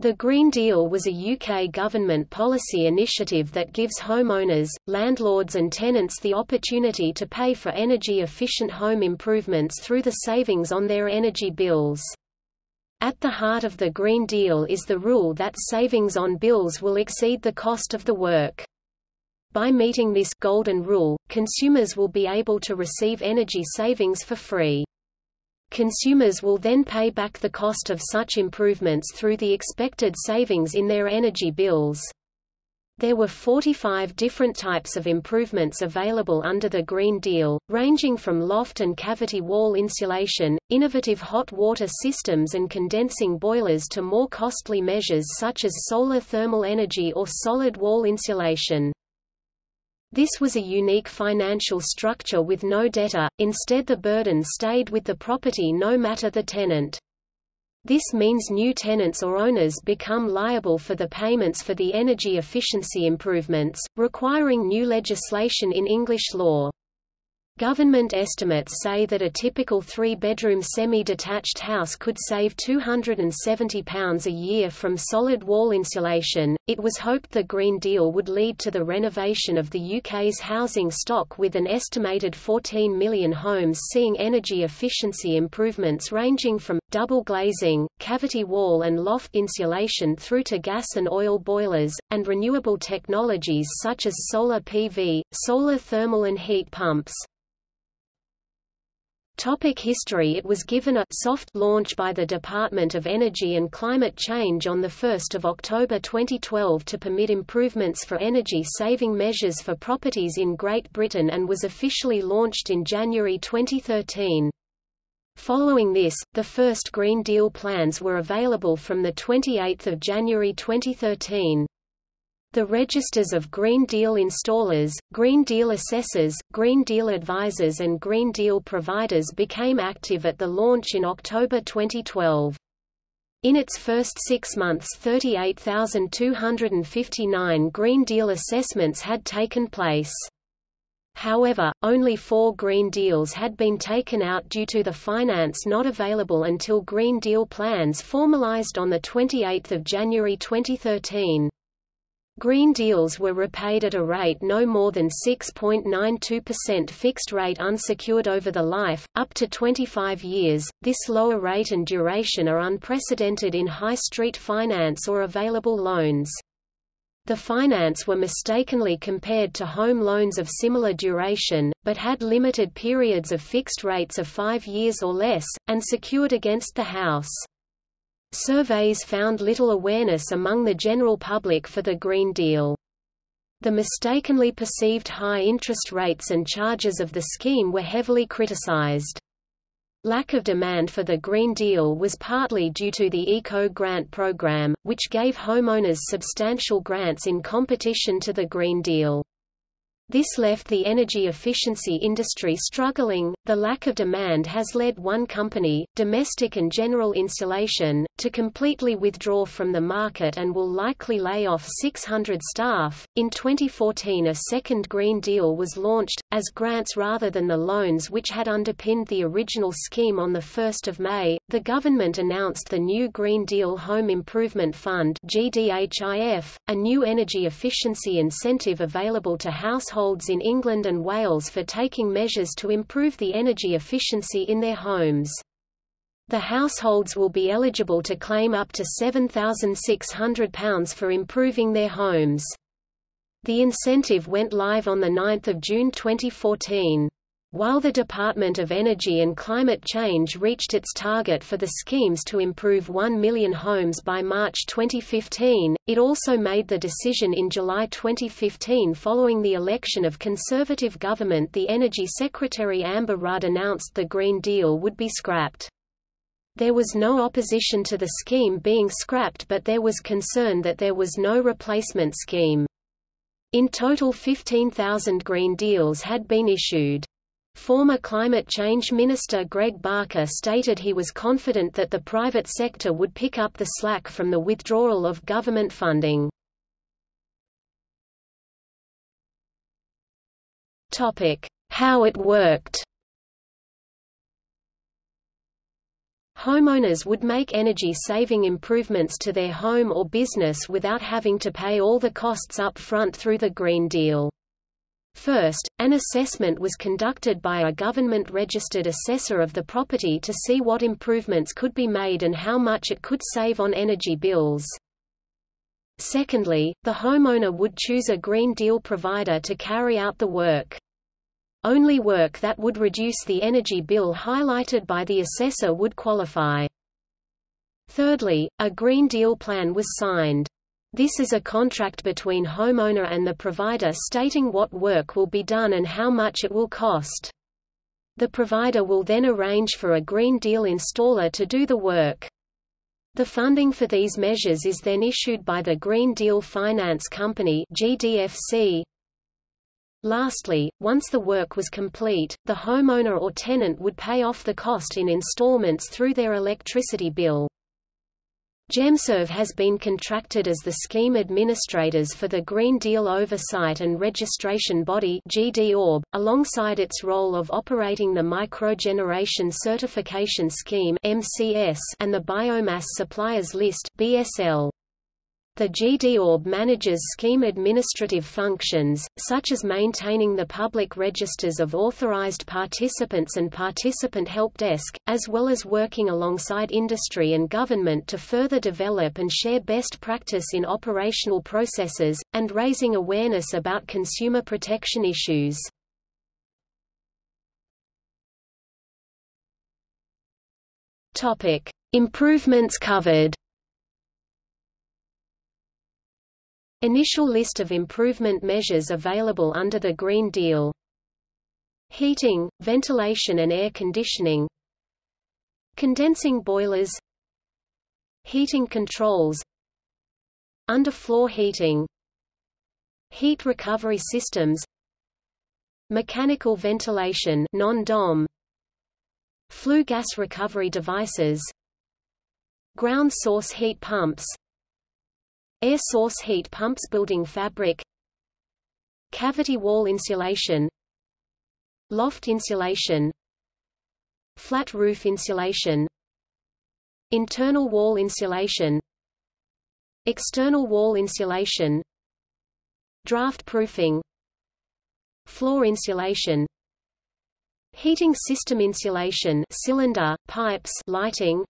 The Green Deal was a UK government policy initiative that gives homeowners, landlords and tenants the opportunity to pay for energy-efficient home improvements through the savings on their energy bills. At the heart of the Green Deal is the rule that savings on bills will exceed the cost of the work. By meeting this golden rule, consumers will be able to receive energy savings for free. Consumers will then pay back the cost of such improvements through the expected savings in their energy bills. There were 45 different types of improvements available under the Green Deal, ranging from loft and cavity wall insulation, innovative hot water systems and condensing boilers to more costly measures such as solar thermal energy or solid wall insulation. This was a unique financial structure with no debtor, instead the burden stayed with the property no matter the tenant. This means new tenants or owners become liable for the payments for the energy efficiency improvements, requiring new legislation in English law. Government estimates say that a typical three-bedroom semi-detached house could save £270 a year from solid wall insulation. It was hoped the Green Deal would lead to the renovation of the UK's housing stock with an estimated 14 million homes seeing energy efficiency improvements ranging from double glazing, cavity wall and loft insulation through to gas and oil boilers, and renewable technologies such as solar PV, solar thermal and heat pumps. Topic history It was given a soft launch by the Department of Energy and Climate Change on 1 October 2012 to permit improvements for energy-saving measures for properties in Great Britain and was officially launched in January 2013. Following this, the first Green Deal plans were available from 28 January 2013. The registers of Green Deal installers, Green Deal assessors, Green Deal advisors and Green Deal providers became active at the launch in October 2012. In its first six months 38,259 Green Deal assessments had taken place. However, only four Green Deals had been taken out due to the finance not available until Green Deal plans formalized on 28 January 2013. Green deals were repaid at a rate no more than 6.92% fixed rate unsecured over the life, up to 25 years. This lower rate and duration are unprecedented in high street finance or available loans. The finance were mistakenly compared to home loans of similar duration, but had limited periods of fixed rates of five years or less, and secured against the house. Surveys found little awareness among the general public for the Green Deal. The mistakenly perceived high interest rates and charges of the scheme were heavily criticized. Lack of demand for the Green Deal was partly due to the Eco Grant program, which gave homeowners substantial grants in competition to the Green Deal. This left the energy efficiency industry struggling. The lack of demand has led one company, Domestic and General Insulation, to completely withdraw from the market and will likely lay off 600 staff. In 2014, a second Green Deal was launched, as grants rather than the loans which had underpinned the original scheme on 1 May. The government announced the new Green Deal Home Improvement Fund, GDHIF, a new energy efficiency incentive available to households in England and Wales for taking measures to improve the energy efficiency in their homes. The households will be eligible to claim up to £7,600 for improving their homes. The incentive went live on 9 June 2014. While the Department of Energy and Climate Change reached its target for the schemes to improve 1 million homes by March 2015, it also made the decision in July 2015 following the election of Conservative government the Energy Secretary Amber Rudd announced the Green Deal would be scrapped. There was no opposition to the scheme being scrapped but there was concern that there was no replacement scheme. In total 15,000 Green Deals had been issued. Former climate change minister Greg Barker stated he was confident that the private sector would pick up the slack from the withdrawal of government funding. How it worked Homeowners would make energy-saving improvements to their home or business without having to pay all the costs up front through the Green Deal. First, an assessment was conducted by a government-registered assessor of the property to see what improvements could be made and how much it could save on energy bills. Secondly, the homeowner would choose a Green Deal provider to carry out the work. Only work that would reduce the energy bill highlighted by the assessor would qualify. Thirdly, a Green Deal plan was signed. This is a contract between homeowner and the provider stating what work will be done and how much it will cost. The provider will then arrange for a Green Deal installer to do the work. The funding for these measures is then issued by the Green Deal Finance Company GDFC. Lastly, once the work was complete, the homeowner or tenant would pay off the cost in installments through their electricity bill. Gemserv has been contracted as the scheme administrators for the Green Deal Oversight and Registration Body GDORB, alongside its role of operating the Microgeneration Certification Scheme MCS and the Biomass Suppliers List BSL. The GDORB manages scheme administrative functions, such as maintaining the public registers of authorized participants and participant help desk, as well as working alongside industry and government to further develop and share best practice in operational processes, and raising awareness about consumer protection issues. Improvements covered Initial list of improvement measures available under the Green Deal. Heating, ventilation and air conditioning. Condensing boilers. Heating controls. Underfloor heating. Heat recovery systems. Mechanical ventilation non-DOM. Flue gas recovery devices. Ground source heat pumps Air source heat pumps building fabric. Cavity wall insulation. Loft insulation. Flat roof insulation. Internal wall insulation. External wall insulation. Draft proofing. Floor insulation. Heating system insulation cylinder, pipes lighting.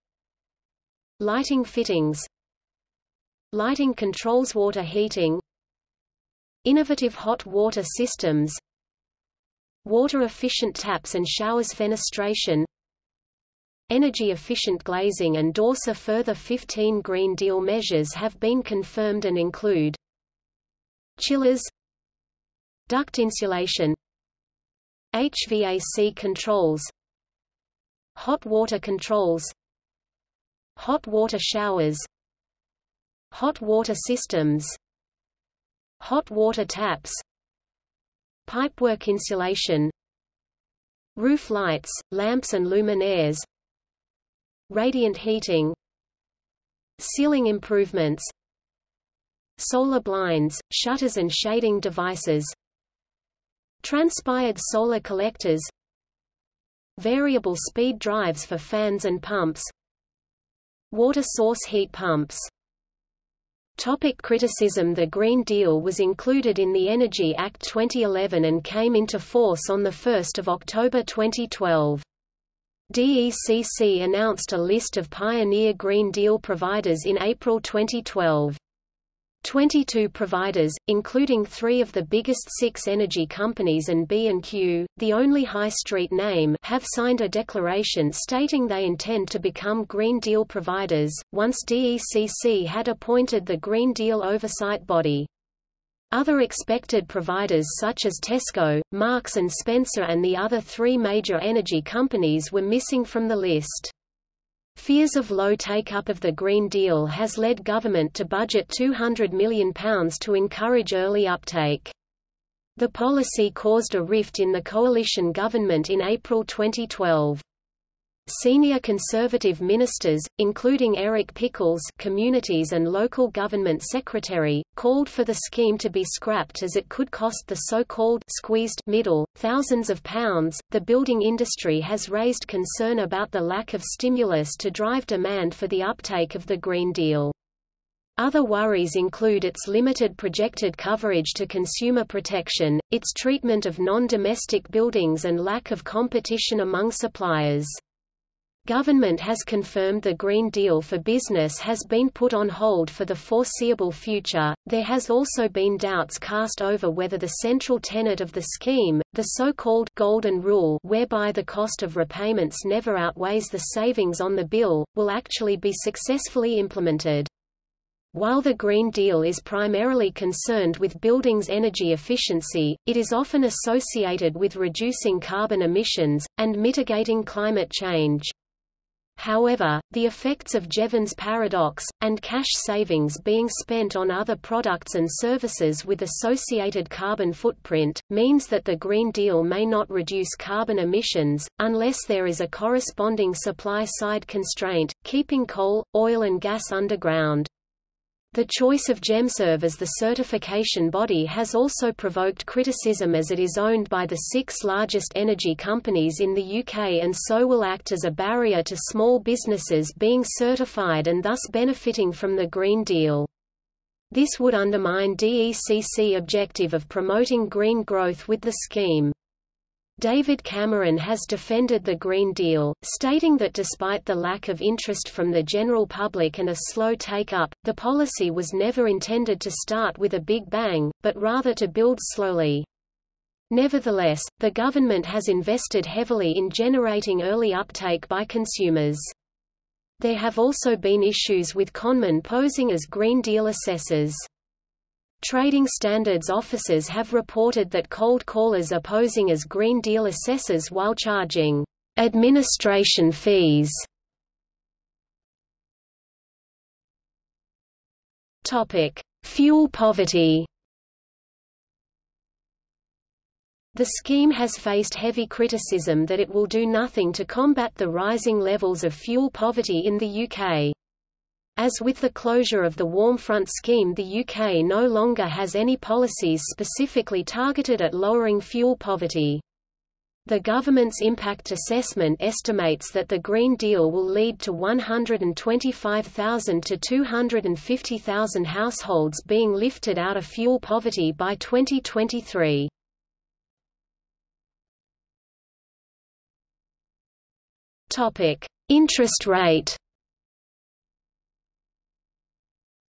Lighting fittings Lighting controls water heating. Innovative hot water systems. Water-efficient taps and showers fenestration. Energy-efficient glazing and DORSA further 15 Green Deal measures have been confirmed and include Chillers Duct insulation HVAC controls Hot water controls Hot water showers Hot water systems Hot water taps Pipework insulation Roof lights, lamps and luminaires Radiant heating Ceiling improvements Solar blinds, shutters and shading devices Transpired solar collectors Variable speed drives for fans and pumps Water source heat pumps Topic criticism The Green Deal was included in the Energy Act 2011 and came into force on 1 October 2012. DECC announced a list of pioneer Green Deal providers in April 2012. 22 providers, including three of the biggest six energy companies and B&Q, the only high street name have signed a declaration stating they intend to become Green Deal providers, once DECC had appointed the Green Deal oversight body. Other expected providers such as Tesco, Marks & Spencer and the other three major energy companies were missing from the list. Fears of low take-up of the Green Deal has led government to budget £200 million to encourage early uptake. The policy caused a rift in the coalition government in April 2012. Senior conservative ministers, including Eric Pickles Communities and Local Government Secretary, called for the scheme to be scrapped as it could cost the so-called squeezed middle thousands of pounds. The building industry has raised concern about the lack of stimulus to drive demand for the uptake of the Green Deal. Other worries include its limited projected coverage to consumer protection, its treatment of non-domestic buildings and lack of competition among suppliers. Government has confirmed the Green Deal for business has been put on hold for the foreseeable future. There has also been doubts cast over whether the central tenet of the scheme, the so-called Golden Rule whereby the cost of repayments never outweighs the savings on the bill, will actually be successfully implemented. While the Green Deal is primarily concerned with buildings' energy efficiency, it is often associated with reducing carbon emissions, and mitigating climate change. However, the effects of Jevons paradox, and cash savings being spent on other products and services with associated carbon footprint, means that the Green Deal may not reduce carbon emissions, unless there is a corresponding supply-side constraint, keeping coal, oil and gas underground. The choice of GEMSERV as the certification body has also provoked criticism as it is owned by the six largest energy companies in the UK and so will act as a barrier to small businesses being certified and thus benefiting from the Green Deal. This would undermine DECC objective of promoting green growth with the scheme. David Cameron has defended the Green Deal, stating that despite the lack of interest from the general public and a slow take-up, the policy was never intended to start with a big bang, but rather to build slowly. Nevertheless, the government has invested heavily in generating early uptake by consumers. There have also been issues with conmen posing as Green Deal assessors. Trading standards officers have reported that cold callers are posing as Green Deal assessors while charging administration fees. Topic: Fuel poverty. The scheme has faced heavy criticism that it will do nothing to combat the rising levels of fuel poverty in the UK. As with the closure of the Warm Front scheme the UK no longer has any policies specifically targeted at lowering fuel poverty. The government's impact assessment estimates that the Green Deal will lead to 125,000 to 250,000 households being lifted out of fuel poverty by 2023. Topic: Interest rate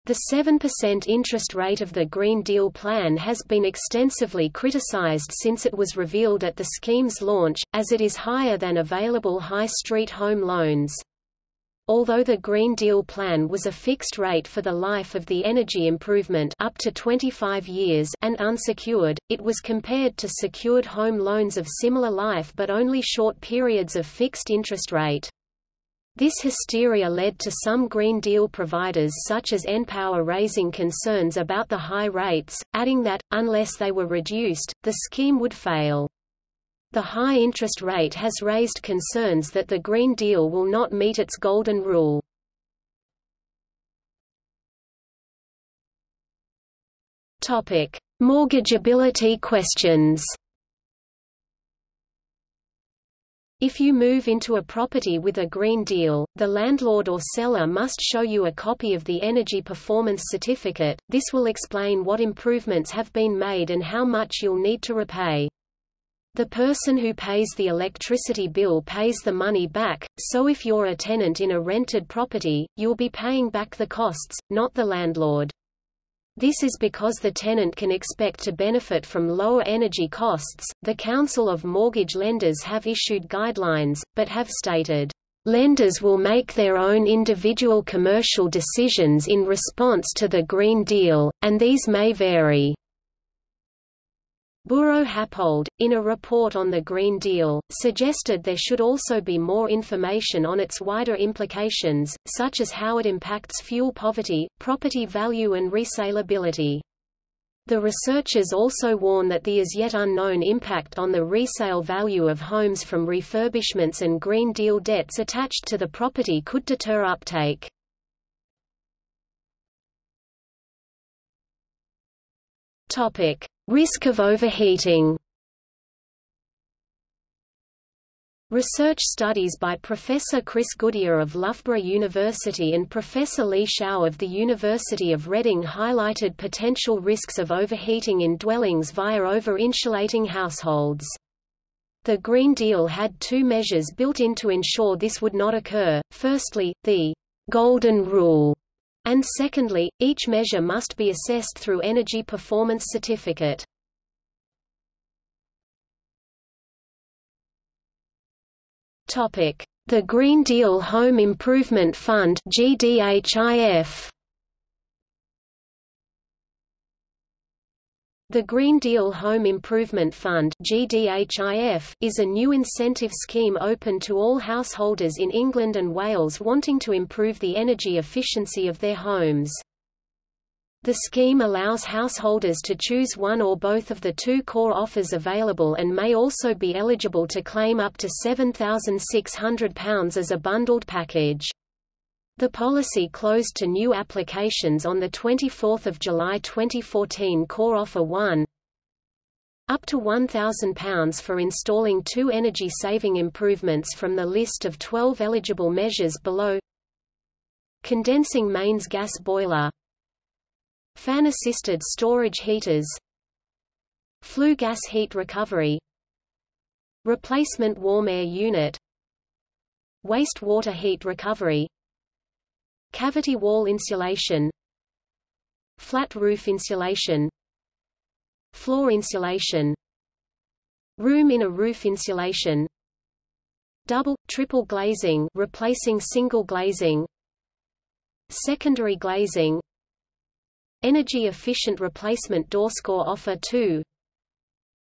The 7% interest rate of the Green Deal plan has been extensively criticized since it was revealed at the scheme's launch, as it is higher than available high street home loans. Although the Green Deal plan was a fixed rate for the life of the energy improvement up to 25 years and unsecured, it was compared to secured home loans of similar life but only short periods of fixed interest rate. This hysteria led to some Green Deal providers such as npower raising concerns about the high rates, adding that, unless they were reduced, the scheme would fail. The high interest rate has raised concerns that the Green Deal will not meet its golden rule. Mortgageability questions If you move into a property with a Green Deal, the landlord or seller must show you a copy of the Energy Performance Certificate. This will explain what improvements have been made and how much you'll need to repay. The person who pays the electricity bill pays the money back, so if you're a tenant in a rented property, you'll be paying back the costs, not the landlord. This is because the tenant can expect to benefit from lower energy costs. The Council of Mortgage Lenders have issued guidelines, but have stated, Lenders will make their own individual commercial decisions in response to the Green Deal, and these may vary. Buro Happold, in a report on the Green Deal, suggested there should also be more information on its wider implications, such as how it impacts fuel poverty, property value and resaleability. The researchers also warn that the as yet unknown impact on the resale value of homes from refurbishments and Green Deal debts attached to the property could deter uptake. Risk of overheating Research studies by Professor Chris Goodier of Loughborough University and Professor Li Shao of the University of Reading highlighted potential risks of overheating in dwellings via over-insulating households. The Green Deal had two measures built in to ensure this would not occur, firstly, the «golden rule», and secondly, each measure must be assessed through Energy Performance Certificate. The Green Deal Home Improvement Fund GDHIF The Green Deal Home Improvement Fund is a new incentive scheme open to all householders in England and Wales wanting to improve the energy efficiency of their homes. The scheme allows householders to choose one or both of the two core offers available and may also be eligible to claim up to £7,600 as a bundled package. The policy closed to new applications on 24 July 2014 Core Offer 1 up to £1,000 for installing two energy-saving improvements from the list of 12 eligible measures below. Condensing mains gas boiler. Fan-assisted storage heaters. Flue gas heat recovery. Replacement warm air unit. Wastewater heat recovery Cavity wall insulation Flat roof insulation Floor insulation Room in a roof insulation Double, triple glazing replacing single glazing Secondary glazing Energy-efficient replacement door score offer 2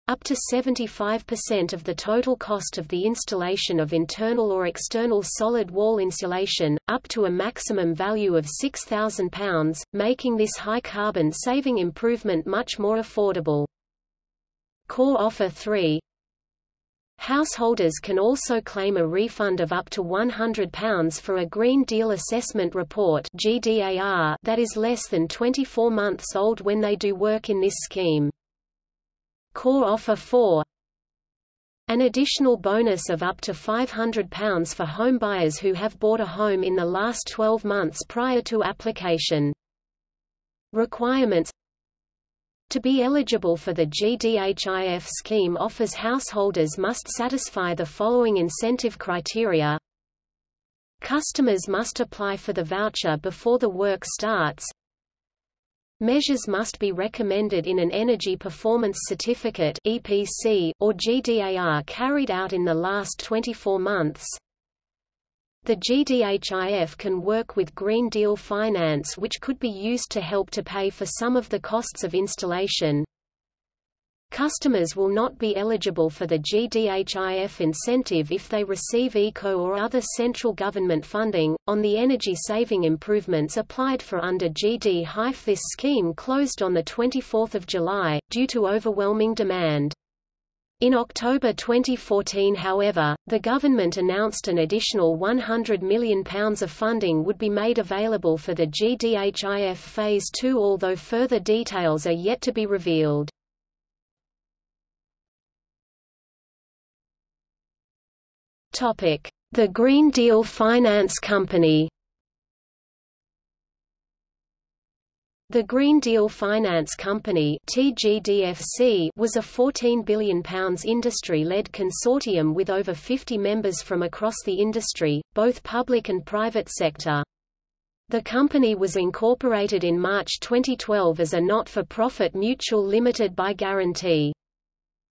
up to 75% of the total cost of the installation of internal or external solid wall insulation, up to a maximum value of £6,000, making this high carbon saving improvement much more affordable. Core Offer 3 Householders can also claim a refund of up to £100 for a Green Deal Assessment Report that is less than 24 months old when they do work in this scheme. Core Offer 4 An additional bonus of up to £500 for homebuyers who have bought a home in the last 12 months prior to application. Requirements. To be eligible for the GDHIF scheme offers householders must satisfy the following incentive criteria. Customers must apply for the voucher before the work starts Measures must be recommended in an Energy Performance Certificate EPC or GDAR carried out in the last 24 months the GDHIF can work with Green Deal finance which could be used to help to pay for some of the costs of installation. Customers will not be eligible for the GDHIF incentive if they receive ECO or other central government funding. On the energy saving improvements applied for under GD-HIF this scheme closed on 24 July, due to overwhelming demand. In October 2014 however, the government announced an additional £100 million of funding would be made available for the GDHIF Phase 2 although further details are yet to be revealed. The Green Deal Finance Company The Green Deal Finance Company TGDFC was a £14 billion industry-led consortium with over 50 members from across the industry, both public and private sector. The company was incorporated in March 2012 as a not-for-profit mutual limited by guarantee.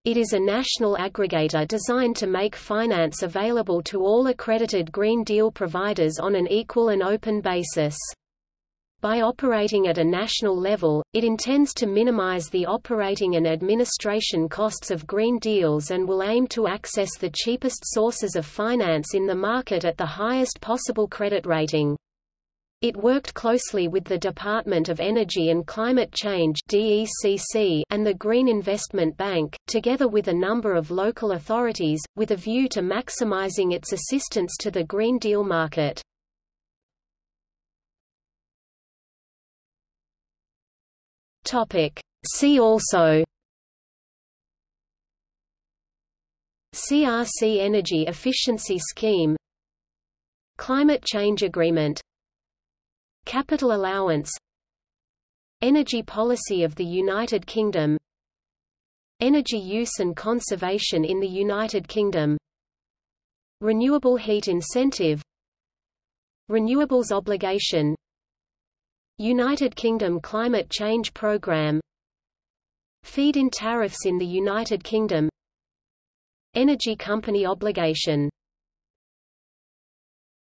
It is a national aggregator designed to make finance available to all accredited Green Deal providers on an equal and open basis. By operating at a national level, it intends to minimize the operating and administration costs of green deals and will aim to access the cheapest sources of finance in the market at the highest possible credit rating. It worked closely with the Department of Energy and Climate Change and the Green Investment Bank, together with a number of local authorities, with a view to maximizing its assistance to the Green Deal market. See also CRC Energy Efficiency Scheme Climate Change Agreement Capital allowance Energy policy of the United Kingdom Energy use and conservation in the United Kingdom Renewable heat incentive Renewables obligation United Kingdom Climate Change Programme Feed-in tariffs in the United Kingdom Energy company obligation